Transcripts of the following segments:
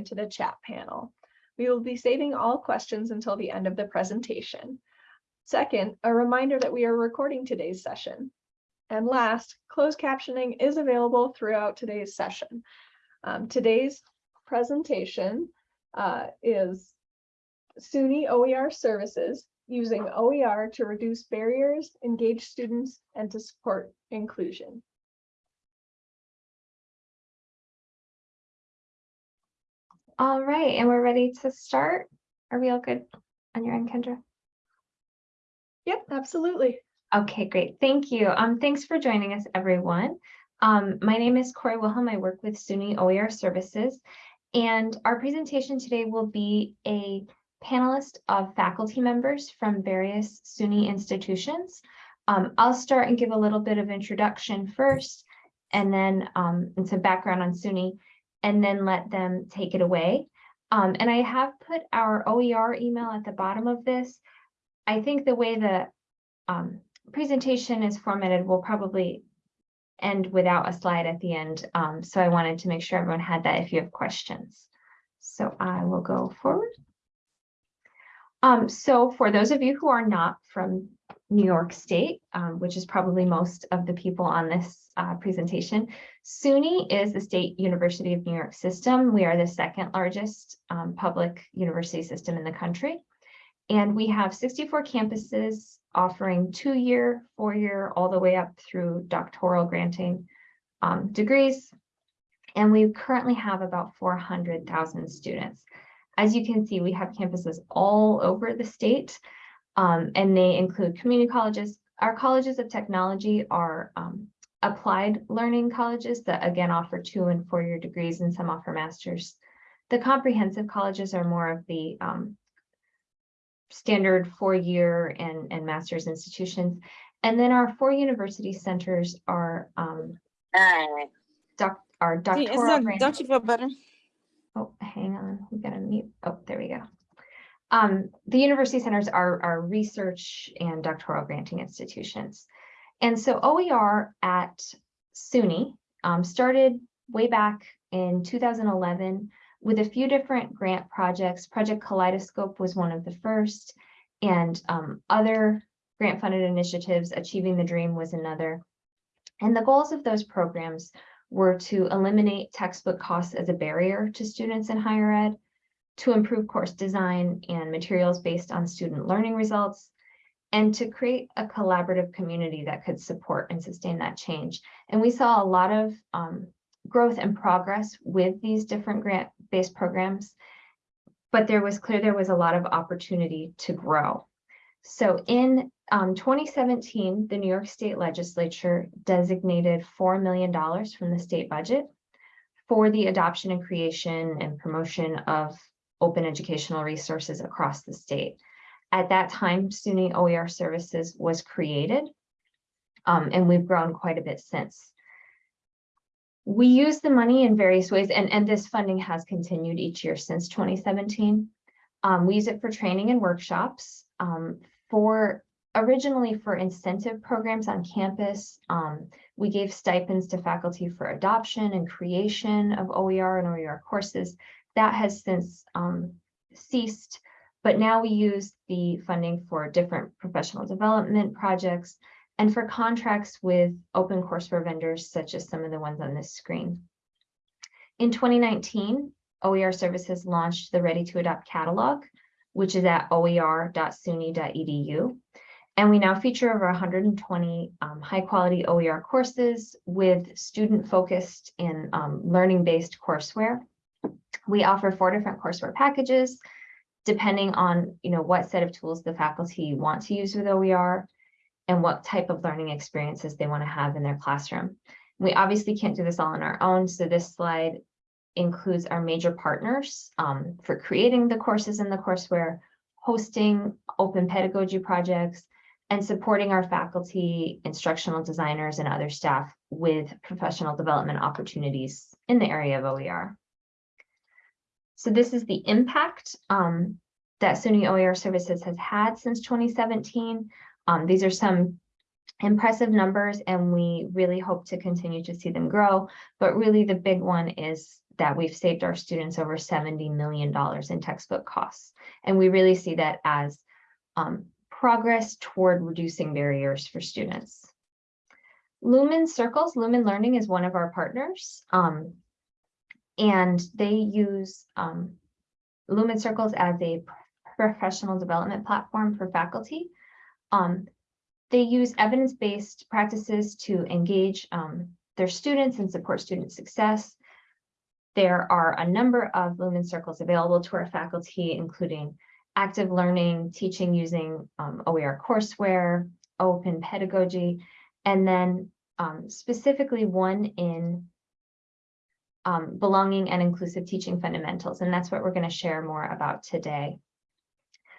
into the chat panel. We will be saving all questions until the end of the presentation. Second, a reminder that we are recording today's session. And last, closed captioning is available throughout today's session. Um, today's presentation uh, is SUNY OER services using OER to reduce barriers, engage students, and to support inclusion. All right, and we're ready to start. Are we all good on your end, Kendra? Yep, absolutely. Okay, great. Thank you. Um, thanks for joining us, everyone. Um, my name is Corey Wilhelm. I work with SUNY OER Services, and our presentation today will be a panelist of faculty members from various SUNY institutions. Um, I'll start and give a little bit of introduction first, and then um, and some background on SUNY, and then let them take it away. Um, and I have put our OER email at the bottom of this. I think the way the um, presentation is formatted will probably end without a slide at the end. Um, so I wanted to make sure everyone had that if you have questions. So I will go forward. Um, so for those of you who are not from New York State, um, which is probably most of the people on this uh, presentation, SUNY is the State University of New York system. We are the second largest um, public university system in the country. And we have 64 campuses offering two-year, four-year, all the way up through doctoral granting um, degrees. And we currently have about 400,000 students. As you can see, we have campuses all over the state, um, and they include community colleges. Our colleges of technology are um, applied learning colleges that again offer two and four-year degrees and some offer masters. The comprehensive colleges are more of the um, standard four-year and, and master's institutions. And then our four university centers are um, doc, our doctoral. grant- Don't you feel better? Oh, hang on, we gotta mute. Oh, there we go. Um, the university centers are, are research and doctoral granting institutions. And so OER at SUNY um, started way back in 2011 with a few different grant projects. Project Kaleidoscope was one of the first, and um, other grant funded initiatives, Achieving the Dream was another. And the goals of those programs were to eliminate textbook costs as a barrier to students in higher ed, to improve course design and materials based on student learning results, and to create a collaborative community that could support and sustain that change. And we saw a lot of um, growth and progress with these different grant-based programs, but there was clear there was a lot of opportunity to grow. So in um, 2017, the New York State Legislature designated $4 million from the state budget for the adoption and creation and promotion of open educational resources across the state. At that time, SUNY OER Services was created, um, and we've grown quite a bit since. We use the money in various ways, and, and this funding has continued each year since 2017. Um, we use it for training and workshops, um, for originally for incentive programs on campus. Um, we gave stipends to faculty for adoption and creation of OER and OER courses. That has since um, ceased, but now we use the funding for different professional development projects and for contracts with open courseware vendors, such as some of the ones on this screen. In 2019, OER Services launched the Ready to Adopt catalog, which is at oer.suny.edu. And we now feature over 120 um, high quality OER courses with student focused and um, learning based courseware. We offer four different courseware packages, depending on you know what set of tools the faculty want to use with OER and what type of learning experiences they want to have in their classroom. We obviously can't do this all on our own, so this slide includes our major partners um, for creating the courses in the courseware, hosting open pedagogy projects, and supporting our faculty, instructional designers, and other staff with professional development opportunities in the area of OER. So this is the impact um, that SUNY OER Services has had since 2017. Um, these are some impressive numbers and we really hope to continue to see them grow. But really the big one is that we've saved our students over $70 million in textbook costs. And we really see that as um, progress toward reducing barriers for students. Lumen Circles, Lumen Learning is one of our partners. um, and they use um, Lumen Circles as a professional development platform for faculty. Um, they use evidence-based practices to engage um, their students and support student success. There are a number of Lumen Circles available to our faculty, including active learning, teaching using um, OER courseware, open pedagogy, and then um, specifically one in um, belonging and inclusive teaching fundamentals, and that's what we're going to share more about today.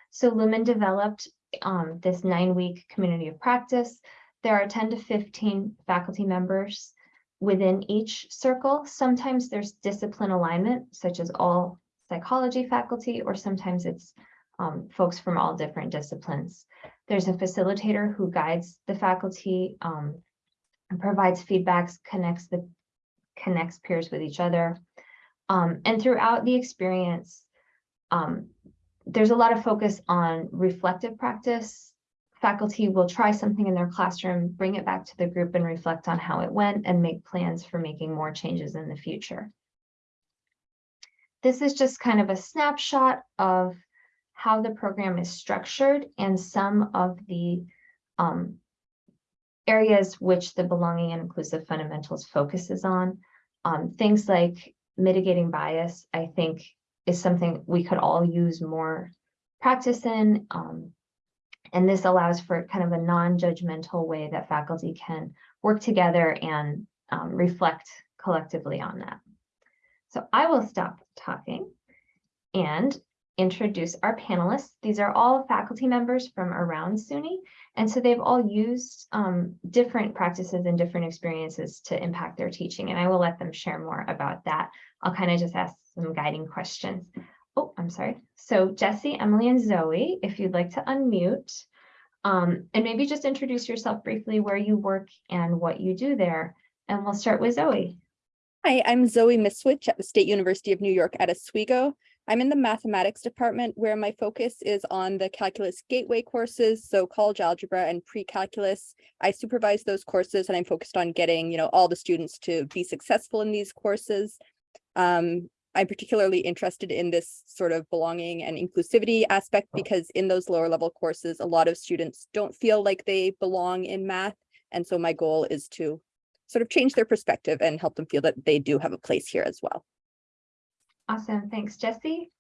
So Lumen developed um, this nine-week community of practice. There are 10 to 15 faculty members within each circle. Sometimes there's discipline alignment, such as all psychology faculty, or sometimes it's um, folks from all different disciplines. There's a facilitator who guides the faculty, um, and provides feedbacks, connects the connects peers with each other. Um, and throughout the experience, um, there's a lot of focus on reflective practice. Faculty will try something in their classroom, bring it back to the group and reflect on how it went and make plans for making more changes in the future. This is just kind of a snapshot of how the program is structured and some of the um, areas which the belonging and inclusive fundamentals focuses on. Um, things like mitigating bias, I think is something we could all use more practice in. Um, and this allows for kind of a non-judgmental way that faculty can work together and um, reflect collectively on that. So I will stop talking and introduce our panelists. These are all faculty members from around SUNY. And so they've all used um, different practices and different experiences to impact their teaching. And I will let them share more about that. I'll kind of just ask some guiding questions. Oh, I'm sorry. So Jesse, Emily, and Zoe, if you'd like to unmute, um, and maybe just introduce yourself briefly, where you work and what you do there. And we'll start with Zoe. Hi, I'm Zoe Miswich at the State University of New York at Oswego. I'm in the mathematics department where my focus is on the calculus gateway courses, so college algebra and pre-calculus. I supervise those courses and I'm focused on getting, you know, all the students to be successful in these courses. Um, I'm particularly interested in this sort of belonging and inclusivity aspect because in those lower level courses, a lot of students don't feel like they belong in math. And so my goal is to sort of change their perspective and help them feel that they do have a place here as well. Awesome. Thanks, Jesse.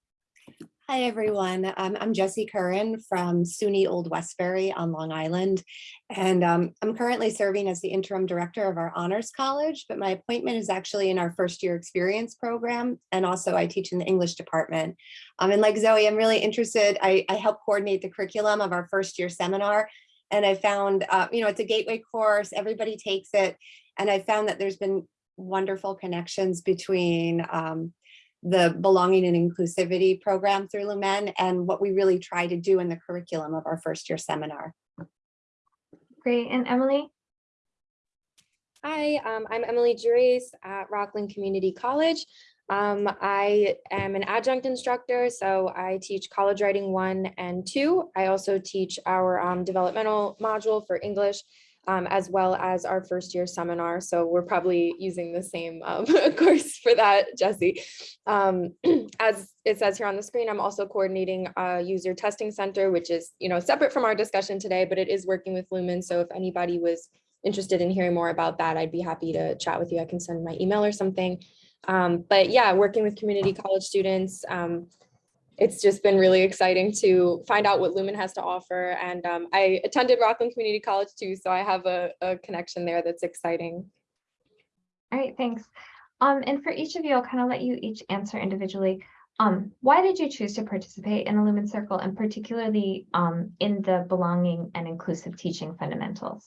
Hi, everyone. Um, I'm Jesse Curran from SUNY Old Westbury on Long Island. And um, I'm currently serving as the interim director of our honors college, but my appointment is actually in our first year experience program. And also I teach in the English department. Um, and like Zoe, I'm really interested. I, I help coordinate the curriculum of our first year seminar. And I found, uh, you know, it's a gateway course, everybody takes it. And I found that there's been wonderful connections between um, the belonging and inclusivity program through Lumen and what we really try to do in the curriculum of our first year seminar. Great. And Emily? Hi, um, I'm Emily Juries at Rockland Community College. Um, I am an adjunct instructor, so I teach college writing one and two. I also teach our um, developmental module for English um, as well as our first year seminar. So we're probably using the same um, course for that, Jesse. Um, as it says here on the screen, I'm also coordinating a user testing center, which is you know separate from our discussion today, but it is working with Lumen. So if anybody was interested in hearing more about that, I'd be happy to chat with you. I can send my email or something. Um, but yeah, working with community college students, um, it's just been really exciting to find out what Lumen has to offer. And um, I attended Rockland Community College too, so I have a, a connection there that's exciting. All right, thanks. Um, and for each of you, I'll kind of let you each answer individually. Um, why did you choose to participate in a Lumen Circle and particularly um, in the belonging and inclusive teaching fundamentals?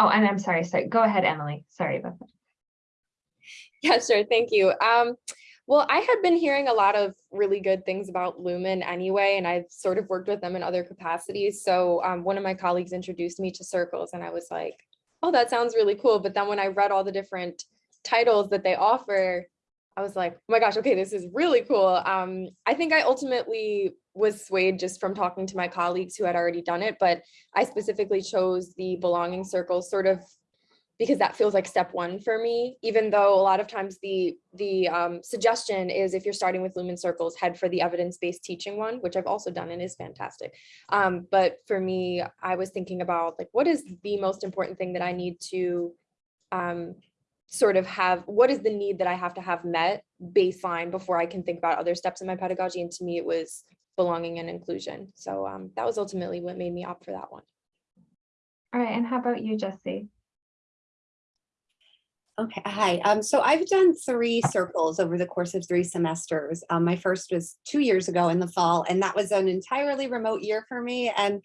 Oh, and I'm sorry, sorry. Go ahead, Emily. Sorry about that. Yeah, sure. Thank you. Um, Well, I had been hearing a lot of really good things about Lumen anyway, and I've sort of worked with them in other capacities. So um, one of my colleagues introduced me to circles and I was like, oh, that sounds really cool. But then when I read all the different titles that they offer, I was like, oh my gosh, okay, this is really cool. Um, I think I ultimately was swayed just from talking to my colleagues who had already done it, but I specifically chose the belonging circles sort of because that feels like step one for me, even though a lot of times the the um, suggestion is if you're starting with Lumen Circles, head for the evidence-based teaching one, which I've also done and is fantastic. Um, but for me, I was thinking about like, what is the most important thing that I need to um, sort of have, what is the need that I have to have met baseline before I can think about other steps in my pedagogy? And to me, it was belonging and inclusion. So um, that was ultimately what made me opt for that one. All right, and how about you, Jesse? Okay, hi. Um, so I've done three circles over the course of three semesters. Um, my first was two years ago in the fall, and that was an entirely remote year for me. And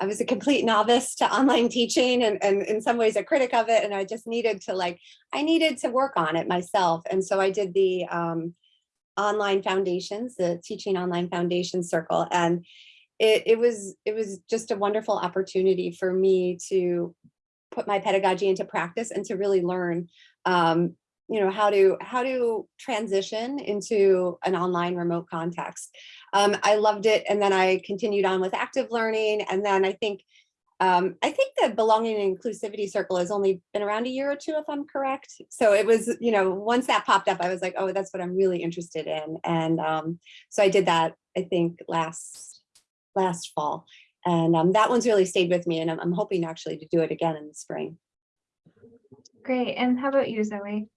I was a complete novice to online teaching and, and in some ways a critic of it. And I just needed to like, I needed to work on it myself. And so I did the um, online foundations, the teaching online foundation circle. And it, it was it was just a wonderful opportunity for me to put my pedagogy into practice and to really learn um, you know, how to how to transition into an online remote context. Um, I loved it. And then I continued on with active learning. And then I think um, I think the belonging and inclusivity circle has only been around a year or two, if I'm correct. So it was, you know, once that popped up, I was like, oh, that's what I'm really interested in. And um, so I did that, I think, last last fall. And um, that one's really stayed with me. And I'm, I'm hoping actually to do it again in the spring. Great, and how about you, Zoe?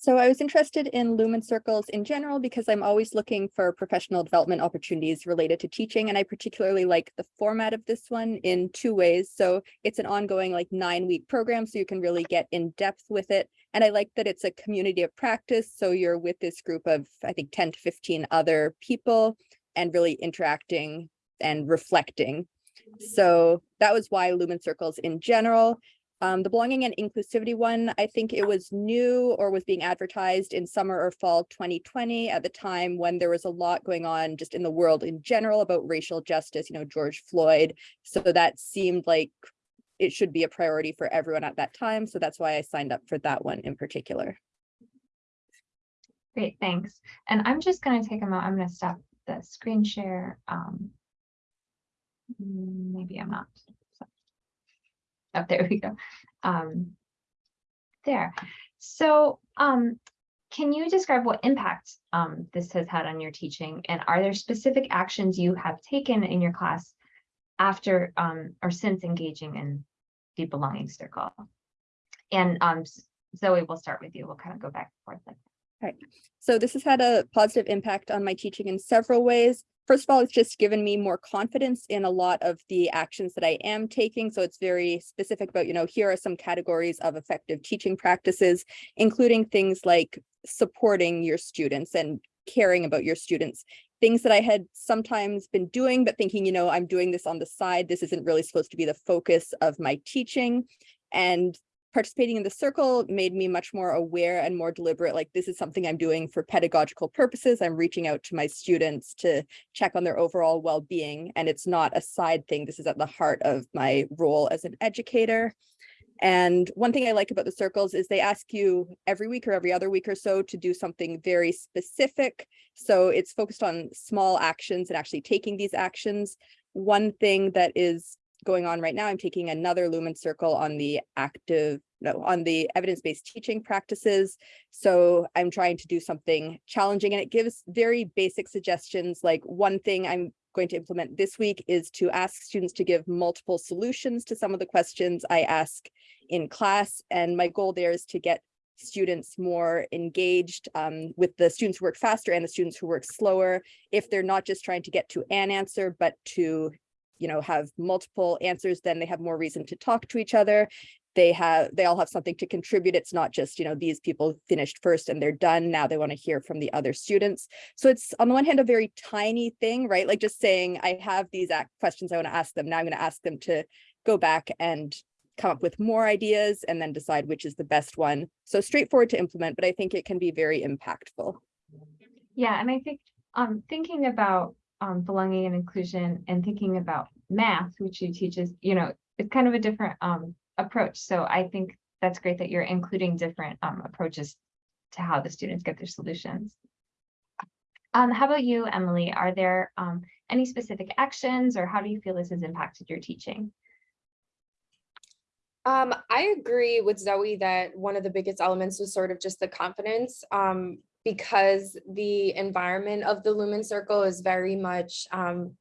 So I was interested in Lumen Circles in general because I'm always looking for professional development opportunities related to teaching. And I particularly like the format of this one in two ways. So it's an ongoing like nine week program, so you can really get in depth with it. And I like that it's a community of practice. So you're with this group of, I think, 10 to 15 other people and really interacting and reflecting. So that was why Lumen Circles in general. Um, the belonging and inclusivity one, I think it was new or was being advertised in summer or fall 2020 at the time when there was a lot going on just in the world in general about racial justice, you know, George Floyd. So that seemed like it should be a priority for everyone at that time. So that's why I signed up for that one in particular. Great, thanks. And I'm just gonna take a moment, I'm gonna stop the screen share. Um, maybe I'm not. So- Oh, there we go. Um, there. So, um, can you describe what impact um this has had on your teaching? And are there specific actions you have taken in your class after um or since engaging in the belonging circle? And um, Zoe, we'll start with you. We'll kind of go back and forth. like Right. So this has had a positive impact on my teaching in several ways. First of all, it's just given me more confidence in a lot of the actions that I am taking. So it's very specific about, you know, here are some categories of effective teaching practices, including things like supporting your students and caring about your students. Things that I had sometimes been doing, but thinking, you know, I'm doing this on the side. This isn't really supposed to be the focus of my teaching. And participating in the circle made me much more aware and more deliberate, like this is something I'm doing for pedagogical purposes. I'm reaching out to my students to check on their overall well-being, and it's not a side thing. This is at the heart of my role as an educator. And one thing I like about the circles is they ask you every week or every other week or so to do something very specific. So it's focused on small actions and actually taking these actions. One thing that is going on right now. I'm taking another Lumen Circle on the active, no, on the evidence-based teaching practices. So I'm trying to do something challenging and it gives very basic suggestions. Like one thing I'm going to implement this week is to ask students to give multiple solutions to some of the questions I ask in class. And my goal there is to get students more engaged um, with the students who work faster and the students who work slower if they're not just trying to get to an answer, but to you know, have multiple answers, then they have more reason to talk to each other. They have, they all have something to contribute. It's not just, you know, these people finished first and they're done. Now they want to hear from the other students. So it's on the one hand, a very tiny thing, right? Like just saying, I have these questions I want to ask them. Now I'm going to ask them to go back and come up with more ideas and then decide which is the best one. So straightforward to implement, but I think it can be very impactful. Yeah, and I think, um, thinking about, um, belonging and inclusion and thinking about math, which you teach is, you know, it's kind of a different, um, approach. So I think that's great that you're including different, um, approaches to how the students get their solutions. Um, how about you, Emily? Are there, um, any specific actions or how do you feel this has impacted your teaching? Um, I agree with Zoe that one of the biggest elements was sort of just the confidence. Um, because the environment of the Lumen Circle is very much, um,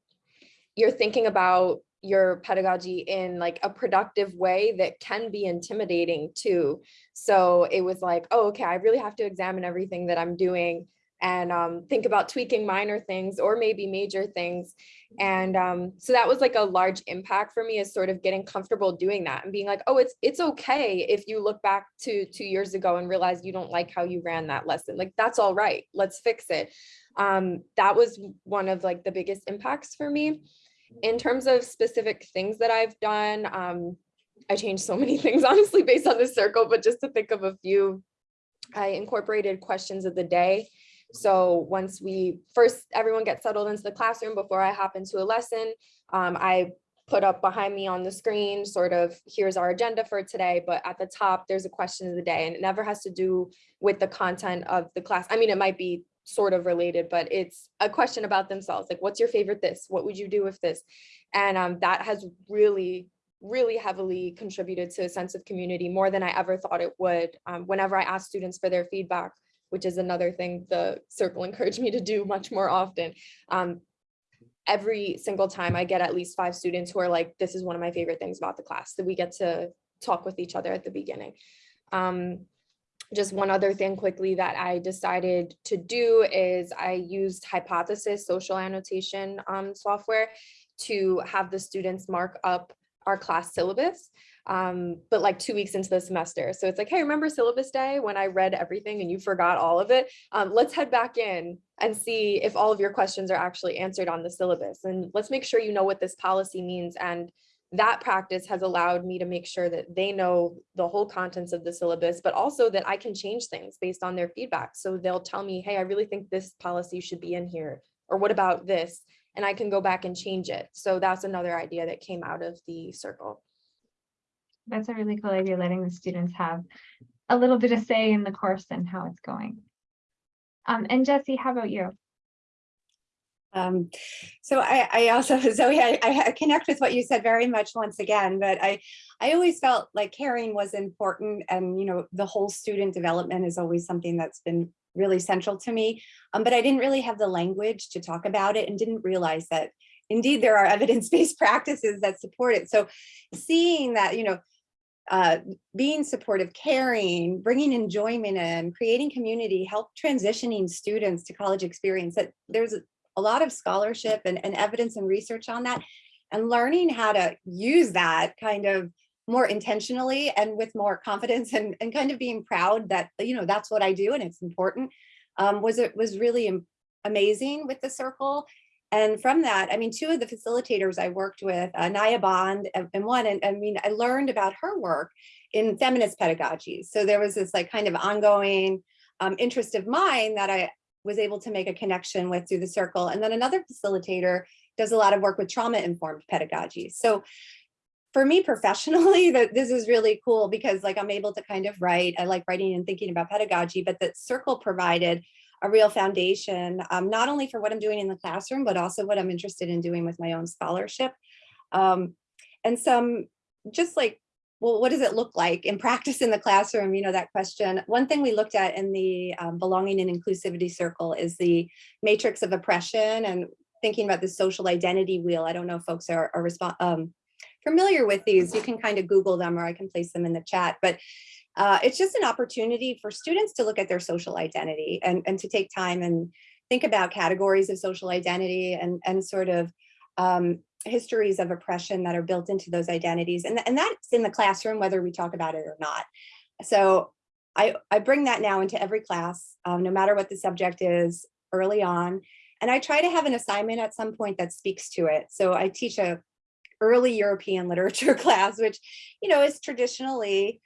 you're thinking about your pedagogy in like a productive way that can be intimidating too. So it was like, oh, okay, I really have to examine everything that I'm doing and um, think about tweaking minor things or maybe major things. And um, so that was like a large impact for me is sort of getting comfortable doing that and being like, oh, it's it's okay if you look back to two years ago and realize you don't like how you ran that lesson. Like that's all right. Let's fix it. Um, that was one of like the biggest impacts for me. In terms of specific things that I've done, um, I changed so many things honestly based on the circle, but just to think of a few, I incorporated questions of the day so once we first, everyone gets settled into the classroom before I hop into a lesson, um, I put up behind me on the screen, sort of, here's our agenda for today, but at the top, there's a question of the day and it never has to do with the content of the class. I mean, it might be sort of related, but it's a question about themselves. Like, what's your favorite this? What would you do with this? And um, that has really really heavily contributed to a sense of community more than I ever thought it would. Um, whenever I ask students for their feedback, which is another thing the circle encouraged me to do much more often. Um, every single time I get at least five students who are like, this is one of my favorite things about the class that we get to talk with each other at the beginning. Um, just one other thing quickly that I decided to do is I used Hypothesis social annotation um, software to have the students mark up our class syllabus um, but like two weeks into the semester. So it's like, hey, remember syllabus day when I read everything and you forgot all of it? Um, let's head back in and see if all of your questions are actually answered on the syllabus. And let's make sure you know what this policy means. And that practice has allowed me to make sure that they know the whole contents of the syllabus, but also that I can change things based on their feedback. So they'll tell me, hey, I really think this policy should be in here. Or what about this? And I can go back and change it. So that's another idea that came out of the circle. That's a really cool idea, letting the students have a little bit of say in the course and how it's going. Um, and Jesse, how about you? Um, so I, I also, Zoe, I, I connect with what you said very much once again, but I, I always felt like caring was important and, you know, the whole student development is always something that's been really central to me. Um, but I didn't really have the language to talk about it and didn't realize that indeed there are evidence-based practices that support it. So seeing that, you know, uh, being supportive, caring, bringing enjoyment in, creating community, help transitioning students to college experience, that there's a lot of scholarship and, and evidence and research on that, and learning how to use that kind of more intentionally and with more confidence and, and kind of being proud that, you know, that's what I do and it's important, um, was it was really amazing with the circle and from that, I mean, two of the facilitators I worked with, uh, Naya Bond and, and one, and I mean, I learned about her work in feminist pedagogy. So there was this like kind of ongoing um, interest of mine that I was able to make a connection with through the circle. And then another facilitator does a lot of work with trauma-informed pedagogy. So for me professionally, that this is really cool because like I'm able to kind of write, I like writing and thinking about pedagogy, but the circle provided a real foundation, um, not only for what I'm doing in the classroom, but also what I'm interested in doing with my own scholarship. Um, and some just like, well, what does it look like in practice in the classroom? You know, that question. One thing we looked at in the um, belonging and inclusivity circle is the matrix of oppression and thinking about the social identity wheel. I don't know if folks are, are um, familiar with these. You can kind of Google them or I can place them in the chat. But uh, it's just an opportunity for students to look at their social identity and, and to take time and think about categories of social identity and, and sort of um, histories of oppression that are built into those identities. And, and that's in the classroom, whether we talk about it or not. So I, I bring that now into every class, um, no matter what the subject is early on. And I try to have an assignment at some point that speaks to it. So I teach a early European literature class, which, you know, is traditionally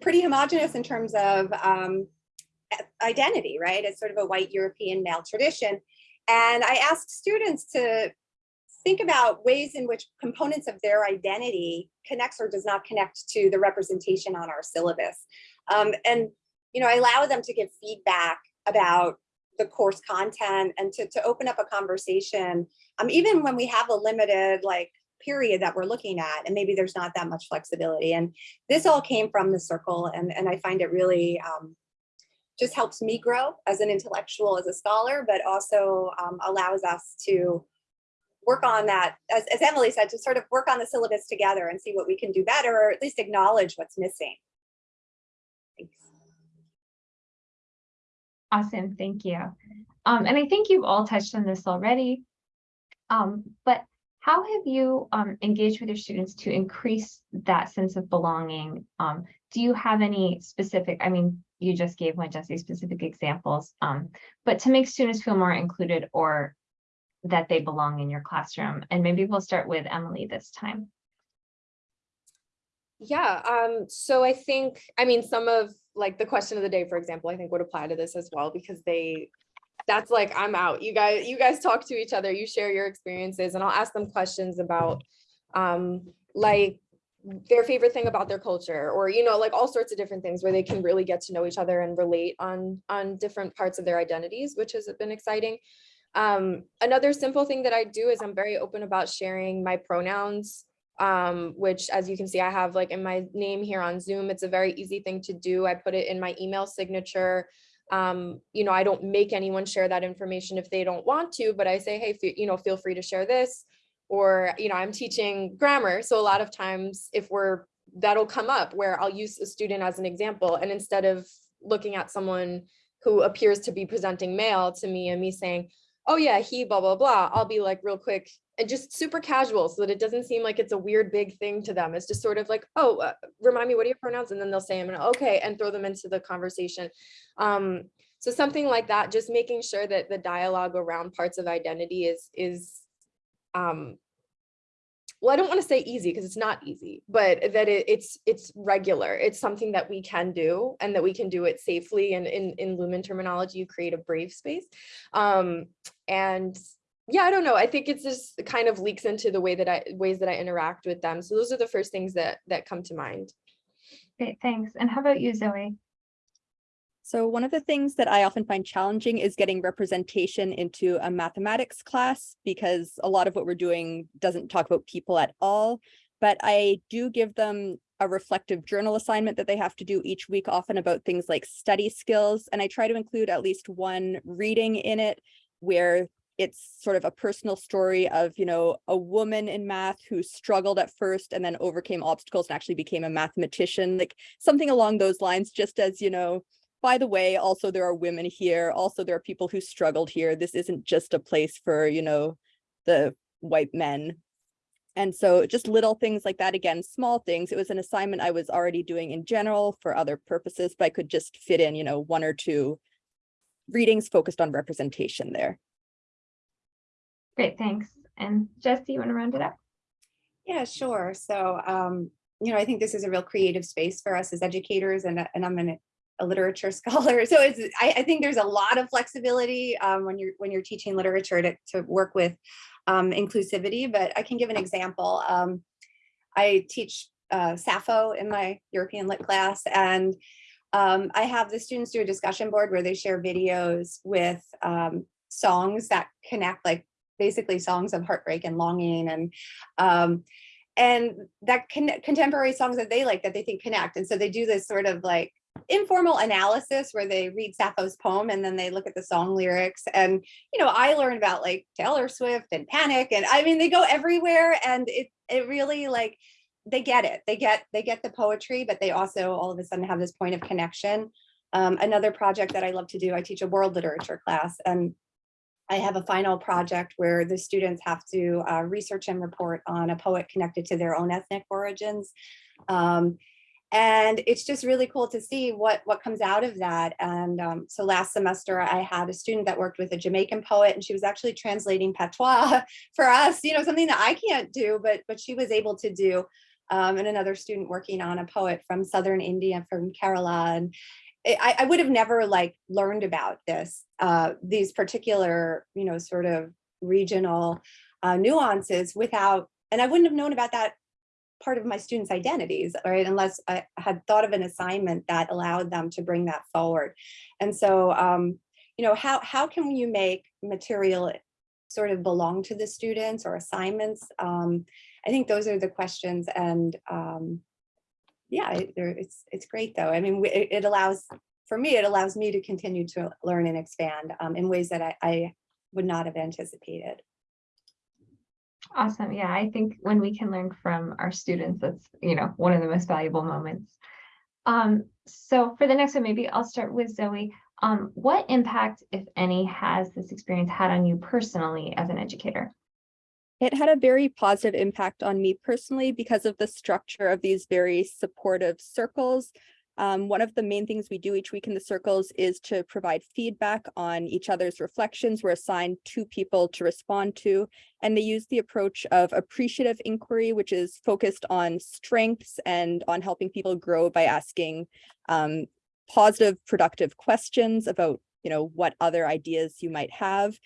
pretty homogenous in terms of um, identity, right? It's sort of a white European male tradition. And I asked students to think about ways in which components of their identity connects or does not connect to the representation on our syllabus. Um, and, you know, I allow them to give feedback about the course content and to, to open up a conversation. Um, even when we have a limited like period that we're looking at and maybe there's not that much flexibility. And this all came from the circle and, and I find it really um, just helps me grow as an intellectual, as a scholar, but also um, allows us to work on that, as, as Emily said, to sort of work on the syllabus together and see what we can do better, or at least acknowledge what's missing. Thanks. Awesome, thank you. Um, and I think you've all touched on this already. Um, but how have you um engaged with your students to increase that sense of belonging? Um, do you have any specific, I mean, you just gave one Jesse specific examples, um, but to make students feel more included or that they belong in your classroom? And maybe we'll start with Emily this time. Yeah, um, so I think, I mean, some of like the question of the day, for example, I think would apply to this as well because they, that's like, I'm out. You guys, you guys talk to each other, you share your experiences and I'll ask them questions about um, like their favorite thing about their culture or, you know, like all sorts of different things where they can really get to know each other and relate on, on different parts of their identities, which has been exciting. Um, another simple thing that I do is I'm very open about sharing my pronouns um, which as you can see, I have like in my name here on Zoom, it's a very easy thing to do. I put it in my email signature. Um, you know, I don't make anyone share that information if they don't want to, but I say, hey, you know, feel free to share this. Or, you know, I'm teaching grammar. So a lot of times if we're, that'll come up where I'll use a student as an example. And instead of looking at someone who appears to be presenting male to me and me saying, oh yeah, he blah, blah, blah, I'll be like real quick and just super casual so that it doesn't seem like it's a weird big thing to them. It's just sort of like, oh, uh, remind me, what are your pronouns? And then they'll say, I'm gonna, okay, and throw them into the conversation. Um, so something like that, just making sure that the dialogue around parts of identity is, is um, well, I don't want to say easy because it's not easy, but that it, it's it's regular. It's something that we can do and that we can do it safely. And in, in Lumen terminology, you create a brave space. Um, and yeah, I don't know. I think it's just kind of leaks into the way that I ways that I interact with them. So those are the first things that that come to mind. Great, thanks. And how about you, Zoe? So one of the things that I often find challenging is getting representation into a mathematics class because a lot of what we're doing doesn't talk about people at all. But I do give them a reflective journal assignment that they have to do each week, often about things like study skills. And I try to include at least one reading in it where it's sort of a personal story of, you know, a woman in math who struggled at first and then overcame obstacles and actually became a mathematician, like something along those lines, just as, you know, by the way, also there are women here. Also, there are people who struggled here. This isn't just a place for, you know, the white men. And so just little things like that, again, small things. It was an assignment I was already doing in general for other purposes, but I could just fit in, you know, one or two readings focused on representation there. Great, thanks. And Jesse, you want to round it up? Yeah, sure. So, um, you know, I think this is a real creative space for us as educators and, and I'm an, a literature scholar. So it's, I, I think there's a lot of flexibility um, when you're when you're teaching literature to, to work with um, inclusivity, but I can give an example. Um, I teach uh, Sappho in my European Lit class and um, I have the students do a discussion board where they share videos with um, songs that connect like basically songs of heartbreak and longing and um, and that con contemporary songs that they like that they think connect. And so they do this sort of like informal analysis where they read Sappho's poem and then they look at the song lyrics. And, you know, I learned about like Taylor Swift and Panic. And I mean, they go everywhere and it, it really like, they get it. They get, they get the poetry, but they also all of a sudden have this point of connection. Um, another project that I love to do, I teach a world literature class and I have a final project where the students have to uh, research and report on a poet connected to their own ethnic origins. Um, and it's just really cool to see what what comes out of that. And um, so last semester i had a student that worked with a jamaican poet and she was actually translating patois for us you know something that i can't do but but she was able to do um, and another student working on a poet from southern india from kerala. And I, I would have never like learned about this, uh, these particular, you know, sort of regional uh, nuances without, and I wouldn't have known about that part of my students' identities, right? Unless I had thought of an assignment that allowed them to bring that forward. And so, um, you know, how, how can you make material sort of belong to the students or assignments? Um, I think those are the questions and um, yeah, it- it's, it's great though. I mean, it, it allows, for me, it allows me to continue to learn and expand um, in ways that I, I would not have anticipated. Awesome. Yeah, I think when we can learn from our students, that's, you know, one of the most valuable moments. Um, so for the next one, maybe I'll start with Zoe. Um, what impact, if any, has this experience had on you personally as an educator? It had a very positive impact on me personally because of the structure of these very supportive circles. Um, one of the main things we do each week in the circles is to provide feedback on each other's reflections. We're assigned two people to respond to, and they use the approach of appreciative inquiry, which is focused on strengths and on helping people grow by asking um, positive, productive questions about, you know, what other ideas you might have.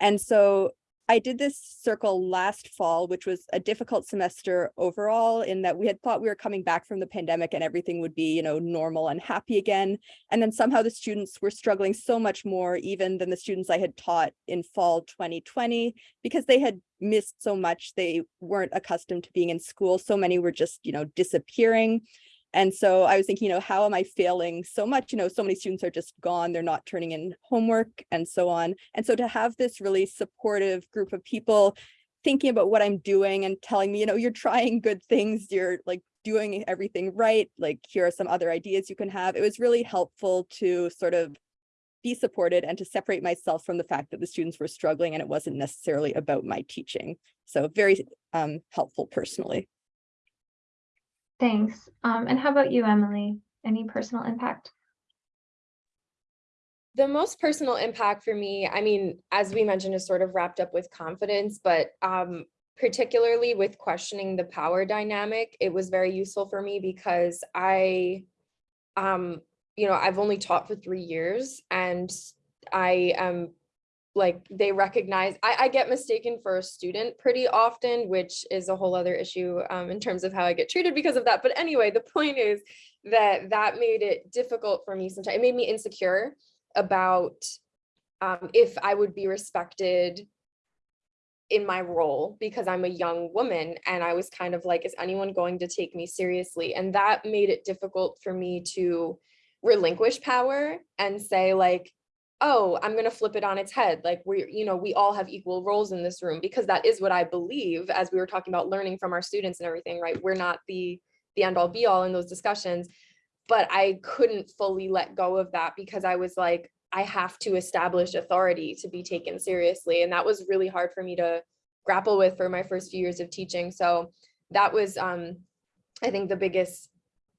And so I did this circle last fall, which was a difficult semester overall in that we had thought we were coming back from the pandemic and everything would be, you know, normal and happy again. And then somehow the students were struggling so much more even than the students I had taught in fall 2020 because they had missed so much. They weren't accustomed to being in school. So many were just, you know, disappearing. And so I was thinking, you know, how am I failing so much? You know, so many students are just gone, they're not turning in homework and so on. And so to have this really supportive group of people thinking about what I'm doing and telling me, you know, you're trying good things, you're like doing everything right, like here are some other ideas you can have. It was really helpful to sort of be supported and to separate myself from the fact that the students were struggling and it wasn't necessarily about my teaching. So very um, helpful personally. Thanks. Um, and how about you, Emily? Any personal impact? The most personal impact for me, I mean, as we mentioned, is sort of wrapped up with confidence, but um, particularly with questioning the power dynamic, it was very useful for me because I, um, you know, I've only taught for three years and I am like, they recognize, I, I get mistaken for a student pretty often, which is a whole other issue um, in terms of how I get treated because of that. But anyway, the point is that that made it difficult for me sometimes. It made me insecure about um, if I would be respected in my role because I'm a young woman and I was kind of like, is anyone going to take me seriously? And that made it difficult for me to relinquish power and say like, oh, I'm going to flip it on its head. Like we, you know, we all have equal roles in this room because that is what I believe as we were talking about learning from our students and everything, right? We're not the, the end all be all in those discussions but I couldn't fully let go of that because I was like, I have to establish authority to be taken seriously. And that was really hard for me to grapple with for my first few years of teaching. So that was, um, I think the biggest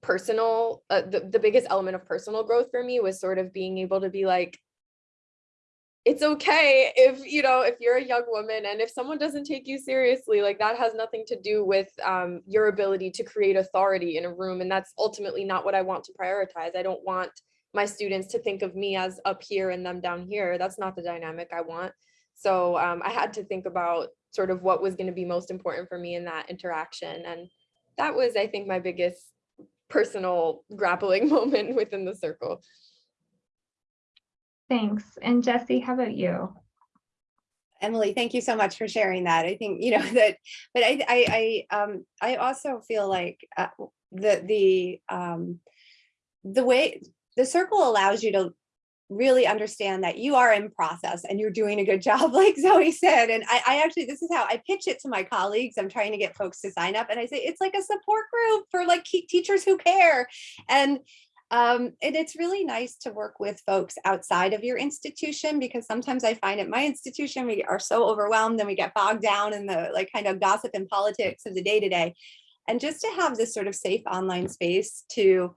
personal, uh, the, the biggest element of personal growth for me was sort of being able to be like, it's okay if you know if you're a young woman and if someone doesn't take you seriously like that has nothing to do with um, your ability to create authority in a room and that's ultimately not what i want to prioritize. I don't want my students to think of me as up here and them down here. That's not the dynamic i want. So um, i had to think about sort of what was going to be most important for me in that interaction and that was i think my biggest personal grappling moment within the circle Thanks. And Jesse, how about you? Emily, thank you so much for sharing that. I think, you know, that, but I, I, I, um, I also feel like uh, the, the, um, the way, the circle allows you to really understand that you are in process and you're doing a good job, like Zoe said. And I, I actually, this is how I pitch it to my colleagues. I'm trying to get folks to sign up and I say, it's like a support group for like teachers who care. And um, and it's really nice to work with folks outside of your institution because sometimes I find at my institution, we are so overwhelmed and we get bogged down in the like kind of gossip and politics of the day to day. And just to have this sort of safe online space to,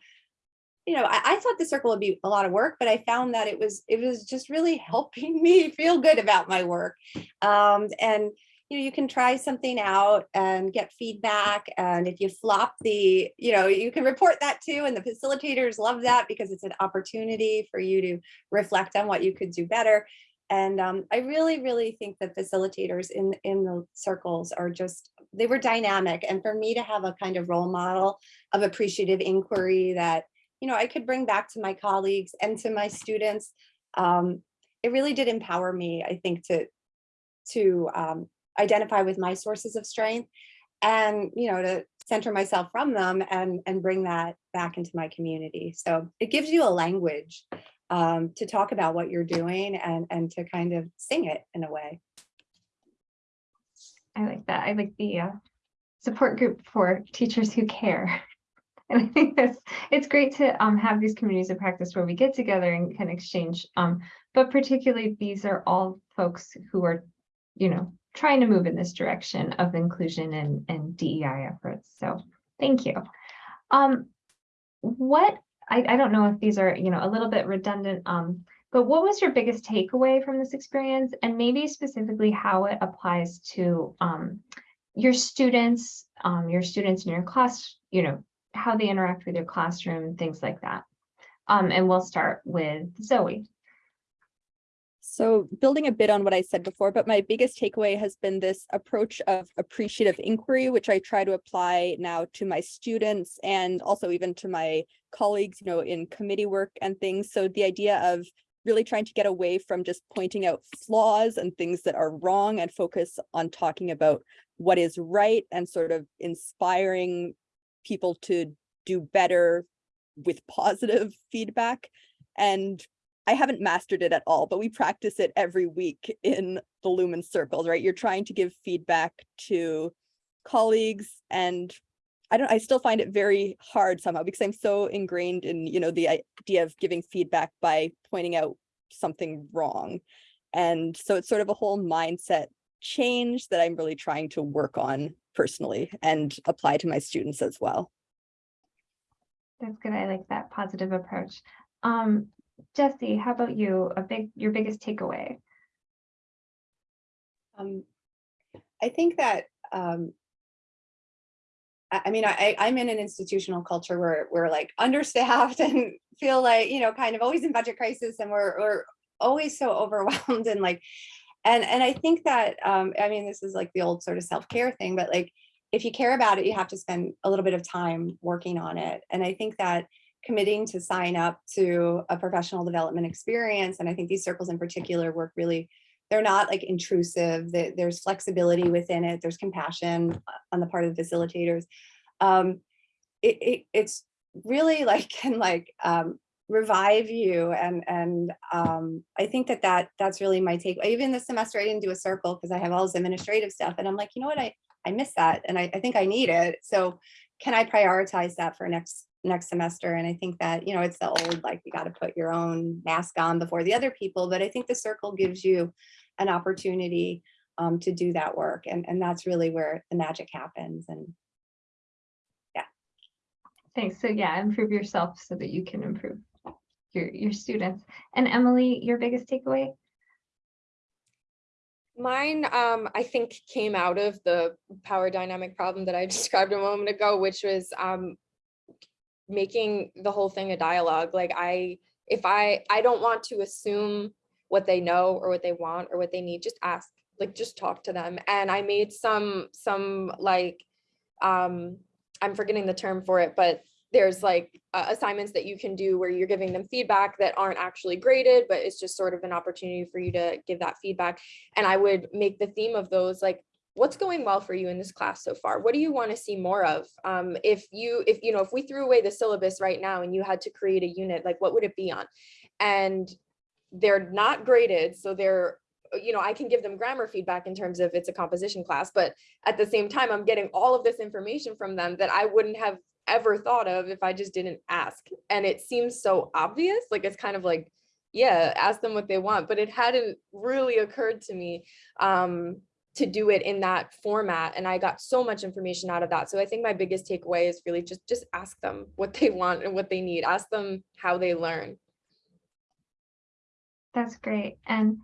you know, I, I thought the circle would be a lot of work, but I found that it was, it was just really helping me feel good about my work. Um, and, you know, you can try something out and get feedback. And if you flop the, you know, you can report that too. And the facilitators love that because it's an opportunity for you to reflect on what you could do better. And um, I really, really think that facilitators in, in the circles are just, they were dynamic. And for me to have a kind of role model of appreciative inquiry that, you know, I could bring back to my colleagues and to my students, um, it really did empower me, I think, to, to um, identify with my sources of strength and, you know, to center myself from them and, and bring that back into my community. So it gives you a language um, to talk about what you're doing and, and to kind of sing it in a way. I like that. I like the uh, support group for teachers who care. And I think that's, it's great to um, have these communities of practice where we get together and can exchange. Um, but particularly these are all folks who are, you know, trying to move in this direction of inclusion and, and DEI efforts. So thank you. Um, what, I, I don't know if these are, you know, a little bit redundant, um, but what was your biggest takeaway from this experience? And maybe specifically how it applies to um, your students, um, your students in your class, you know, how they interact with your classroom, things like that. Um, and we'll start with Zoe. So building a bit on what I said before, but my biggest takeaway has been this approach of appreciative inquiry, which I try to apply now to my students and also even to my colleagues, you know, in committee work and things. So the idea of really trying to get away from just pointing out flaws and things that are wrong and focus on talking about what is right and sort of inspiring people to do better with positive feedback. And I haven't mastered it at all, but we practice it every week in the Lumen circles, right? You're trying to give feedback to colleagues and I don't, I still find it very hard somehow because I'm so ingrained in, you know, the idea of giving feedback by pointing out something wrong. And so it's sort of a whole mindset change that I'm really trying to work on personally and apply to my students as well. That's good. I like that positive approach. Um, Jesse, how about you? A big, your biggest takeaway? Um, I think that, um, I, I mean, I, I'm in an institutional culture where we're like understaffed and feel like, you know, kind of always in budget crisis and we're, we're always so overwhelmed and like, and, and I think that, um, I mean, this is like the old sort of self-care thing, but like, if you care about it, you have to spend a little bit of time working on it. And I think that committing to sign up to a professional development experience, and I think these circles in particular work really, they're not like intrusive, there's flexibility within it, there's compassion on the part of the facilitators. Um, it, it, it's really like can like um, revive you and and um, I think that that that's really my take. Even this semester I didn't do a circle because I have all this administrative stuff and I'm like, you know what, I I miss that and I, I think I need it. So can I prioritize that for next next semester? And I think that, you know, it's the old, like you got to put your own mask on before the other people, but I think the circle gives you an opportunity um, to do that work. And, and that's really where the magic happens. And yeah. Thanks. So yeah, improve yourself so that you can improve your, your students. And Emily, your biggest takeaway? Mine, um, I think came out of the power dynamic problem that I described a moment ago, which was um, making the whole thing a dialogue. Like I, if I, I don't want to assume what they know or what they want or what they need, just ask, like just talk to them. And I made some, some like, um, I'm forgetting the term for it, but there's like uh, assignments that you can do where you're giving them feedback that aren't actually graded, but it's just sort of an opportunity for you to give that feedback. And I would make the theme of those like, what's going well for you in this class so far? What do you want to see more of? Um, if you, if you know, if we threw away the syllabus right now and you had to create a unit, like what would it be on? And they're not graded, so they're you know, I can give them grammar feedback in terms of it's a composition class, but at the same time, I'm getting all of this information from them that I wouldn't have ever thought of if I just didn't ask. And it seems so obvious, like it's kind of like, yeah, ask them what they want, but it hadn't really occurred to me um, to do it in that format. And I got so much information out of that. So I think my biggest takeaway is really just, just ask them what they want and what they need. Ask them how they learn. That's great. And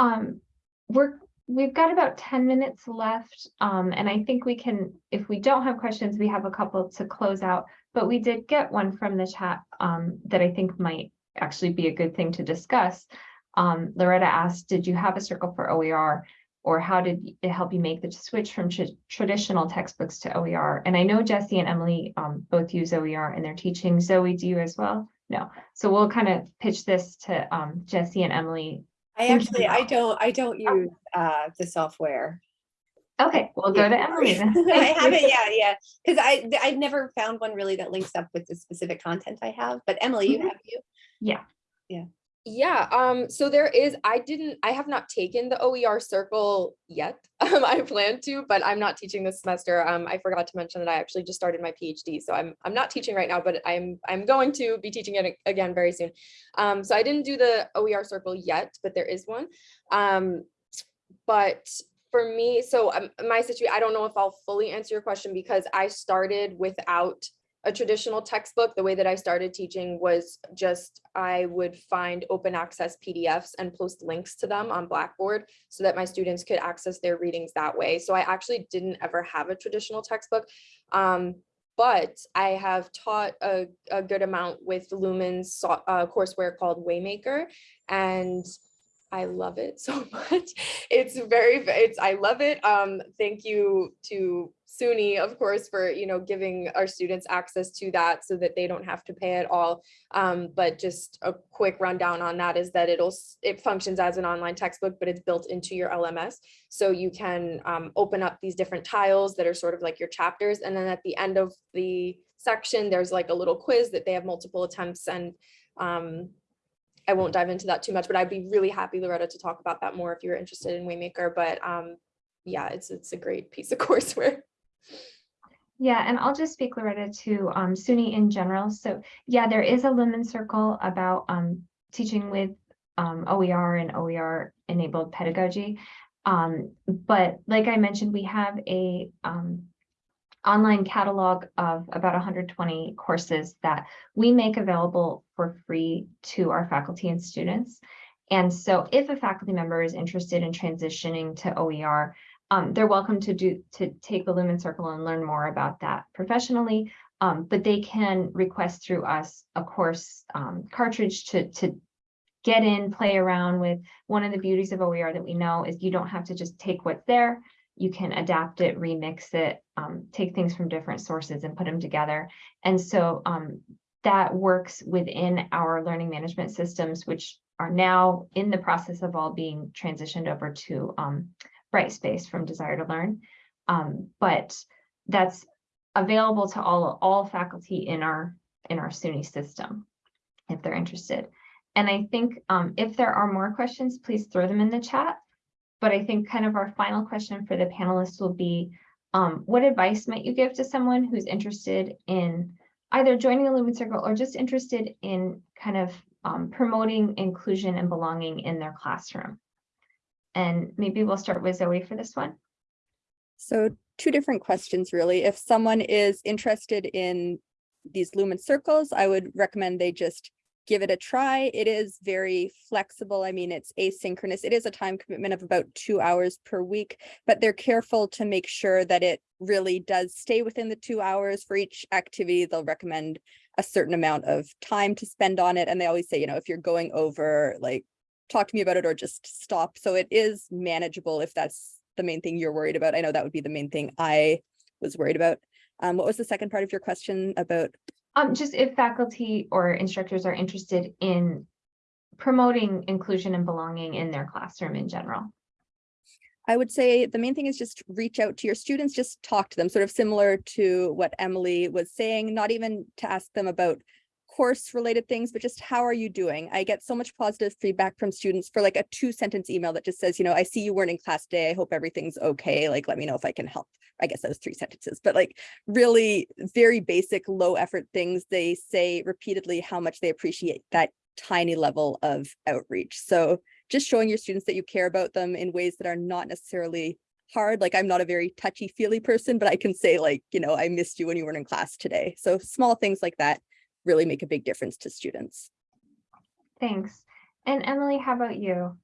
um, we're we've got about ten minutes left, um, and I think we can, if we don't have questions, we have a couple to close out. But we did get one from the chat, um, that I think might actually be a good thing to discuss. Um, Loretta asked, did you have a circle for OER? Or how did it help you make the switch from tra- traditional textbooks to OER? And I know Jesse and Emily, um, both use OER in their teaching. Zoe, do you as well? No. So we'll kind of pitch this to, um, Jesse and Emily I actually, I don't, I don't use uh the software. Okay, we'll go to Emily then. I haven't, yeah, yeah, because I, I've never found one really that links up with the specific content I have, but Emily, you Mhm. have you? Yeah, yeah, um, so there is, I didn't, I have not taken the OER circle yet. Um, I plan to, but I'm not teaching this semester. Um, I forgot to mention that I actually just started my PhD, so I'm, I'm not teaching right now, but I'm, I'm going to be teaching it again very soon. Um, so I didn't do the OER circle yet, but there is one. Um, but for me, so um, my situation, I don't know if I'll fully answer your question because I started without a traditional textbook, the way that I started teaching was just I would find open access PDFs and post links to them on Blackboard so that my students could access their readings that way. So I actually didn't ever have a traditional textbook. Um, but I have taught a, a good amount with Lumen's uh, courseware called Waymaker and I love it so much. It's very, it's, I love it. Um, thank you to SUNY, of course, for, you know, giving our students access to that so that they don't have to pay at all. Um, but just a quick rundown on that is that it'll, it functions as an online textbook, but it's built into your LMS. So you can um, open up these different tiles that are sort of like your chapters. And then at the end of the section, there's like a little quiz that they have multiple attempts and um, I won't dive into that too much, but I'd be really happy, Loretta, to talk about that more if you're interested in Waymaker. But um, yeah, it's it's a great piece of courseware. Yeah, and I'll just speak, Loretta, to um, SUNY in general. So yeah, there is a Lumen Circle about um, teaching with um, OER and OER enabled pedagogy. Um, but like I mentioned, we have a um, online catalog of about 120 courses that we make available for free to our faculty and students. And so if a faculty member is interested in transitioning to OER, um, they're welcome to do, to take the Lumen Circle and learn more about that professionally. Um, but they can request through us a course um, cartridge to, to get in, play around with. One of the beauties of OER that we know is you don't have to just take what's there. You can adapt it, remix it, um, take things from different sources and put them together. And so um, that works within our learning management systems, which are now in the process of all being transitioned over to um, Brightspace from Desire to Learn. Um, but that's available to all, all faculty in our, in our SUNY system, if they're interested. And I think um, if there are more questions, please throw them in the chat. But I think kind of our final question for the panelists will be, um, what advice might you give to someone who's interested in either joining the Lumen Circle or just interested in kind of um, promoting inclusion and belonging in their classroom? And maybe we'll start with Zoe for this one. So two different questions, really. If someone is interested in these Lumen circles, I would recommend they just give it a try. It is very flexible. I mean, it's asynchronous. It is a time commitment of about two hours per week, but they're careful to make sure that it really does stay within the two hours for each activity. They'll recommend a certain amount of time to spend on it. And they always say, you know, if you're going over, like, talk to me about it or just stop. So it is manageable if that's the main thing you're worried about. I know that would be the main thing I was worried about. Um, what was the second part of your question about? Um, just if faculty or instructors are interested in promoting inclusion and belonging in their classroom in general. I would say the main thing is just reach out to your students, just talk to them, sort of similar to what Emily was saying, not even to ask them about course related things, but just how are you doing? I get so much positive feedback from students for like a two sentence email that just says, you know, I see you weren't in class today. I hope everything's okay. Like, let me know if I can help. I guess those three sentences, but like really very basic, low effort things. They say repeatedly how much they appreciate that tiny level of outreach. So just showing your students that you care about them in ways that are not necessarily hard. Like I'm not a very touchy feely person, but I can say like, you know, I missed you when you weren't in class today. So small things like that really make a big difference to students. Thanks. And Emily, how about you?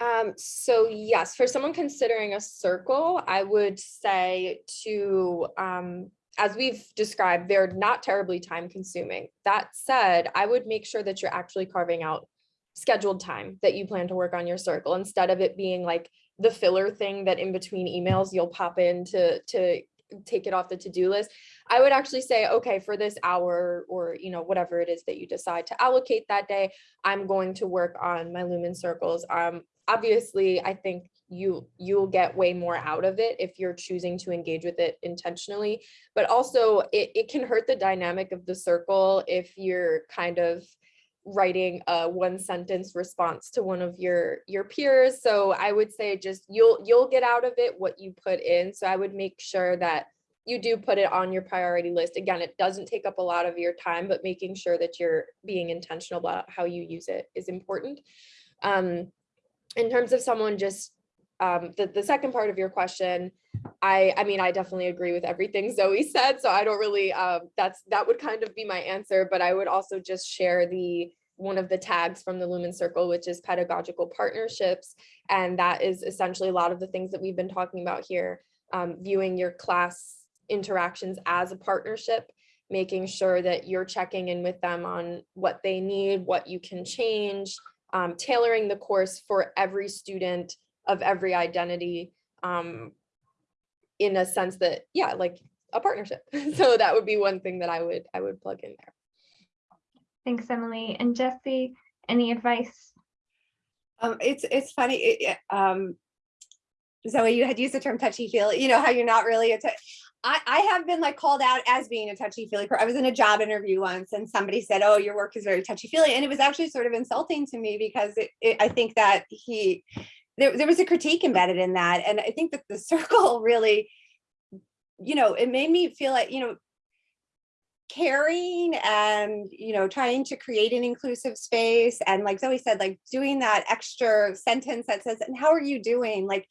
Um, so yes, for someone considering a circle, I would say to, um, as we've described, they're not terribly time consuming. That said, I would make sure that you're actually carving out scheduled time that you plan to work on your circle instead of it being like the filler thing that in between emails you'll pop in to, to take it off the to-do list. I would actually say, okay, for this hour or, you know, whatever it is that you decide to allocate that day, I'm going to work on my lumen circles. Um, obviously, I think you you'll get way more out of it if you're choosing to engage with it intentionally. But also it, it can hurt the dynamic of the circle if you're kind of writing a one sentence response to one of your your peers. So I would say just you'll you'll get out of it what you put in. So I would make sure that you do put it on your priority list. Again, it doesn't take up a lot of your time, but making sure that you're being intentional about how you use it is important. Um, in terms of someone just um, the, the second part of your question, I, I mean, I definitely agree with everything Zoe said, so I don't really, um, that's, that would kind of be my answer, but I would also just share the, one of the tags from the Lumen Circle, which is pedagogical partnerships. And that is essentially a lot of the things that we've been talking about here, um, viewing your class interactions as a partnership, making sure that you're checking in with them on what they need, what you can change, um, tailoring the course for every student of every identity um, in a sense that, yeah, like a partnership. So that would be one thing that I would, I would plug in there. Thanks, Emily. And Jesse, any advice? Um, it's, it's funny, it- it, um, Zoe, you had used the term touchy feely, you know, how you're not really a, tou- I, I have been like called out as being a touchy feely. I was in a job interview once and somebody said, oh, your work is very touchy feely. And it was actually sort of insulting to me because it, it, I think that he, there, there was a critique embedded in that. And I think that the circle really, you know, it made me feel like, you know, caring and you know trying to create an inclusive space and like Zoe said like doing that extra sentence that says and how are you doing like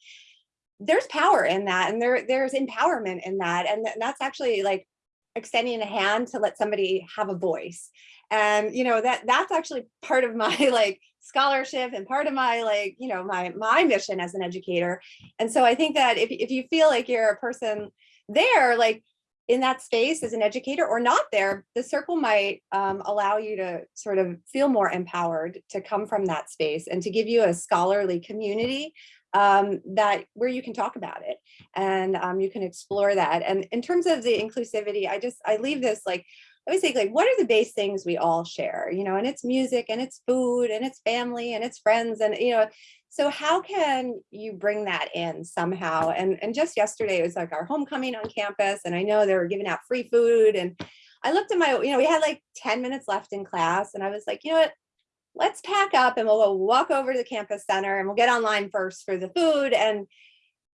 there's power in that and there there's empowerment in that and that's actually like extending a hand to let somebody have a voice. And you know that that's actually part of my like scholarship and part of my like you know my my mission as an educator. And so i think that if, if you feel like you're a person there like in that space as an educator or not there, the circle might um, allow you to sort of feel more empowered to come from that space and to give you a scholarly community um, that where you can talk about it and um, you can explore that. And in terms of the inclusivity, I just, I leave this like, I always think like, what are the base things we all share, you know, and it's music and it's food and it's family and it's friends and, you know, so how can you bring that in somehow? And, and just yesterday, it was like our homecoming on campus and I know they were giving out free food and I looked at my, you know, we had like 10 minutes left in class and I was like, you know what, let's pack up and we'll go walk over to the campus center and we'll get online first for the food. And,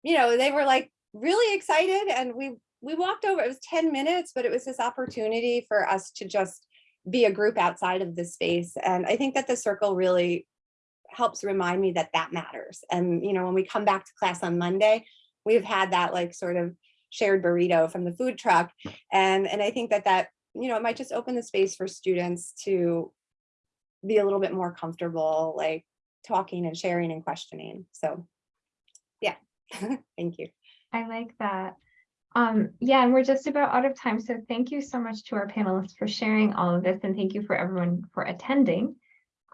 you know, they were like really excited and we, we walked over, it was 10 minutes, but it was this opportunity for us to just be a group outside of the space. And I think that the circle really helps remind me that that matters. And, you know, when we come back to class on Monday, we've had that like sort of shared burrito from the food truck. And, and I think that that, you know, it might just open the space for students to be a little bit more comfortable, like talking and sharing and questioning. So, yeah, thank you. I like that. Um, yeah, and we're just about out of time. So thank you so much to our panelists for sharing all of this and thank you for everyone for attending.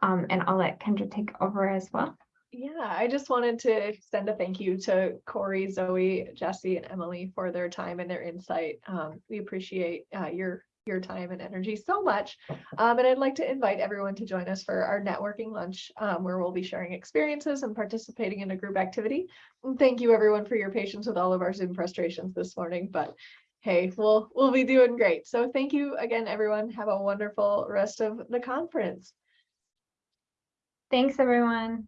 Um, and I'll let Kendra take over as well. Yeah, I just wanted to send a thank you to Corey, Zoe, Jesse, and Emily for their time and their insight. Um, we appreciate uh, your your time and energy so much. Um, and I'd like to invite everyone to join us for our networking lunch, um, where we'll be sharing experiences and participating in a group activity. And thank you everyone for your patience with all of our Zoom frustrations this morning, but hey, we'll we'll be doing great. So thank you again, everyone. Have a wonderful rest of the conference. Thanks, everyone.